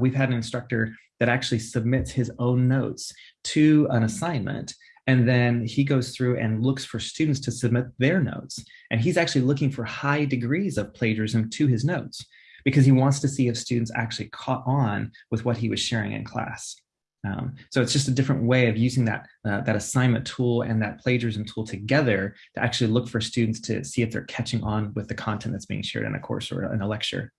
We've had an instructor that actually submits his own notes to an assignment and then he goes through and looks for students to submit their notes. And he's actually looking for high degrees of plagiarism to his notes because he wants to see if students actually caught on with what he was sharing in class. Um, so it's just a different way of using that, uh, that assignment tool and that plagiarism tool together to actually look for students to see if they're catching on with the content that's being shared in a course or in a lecture.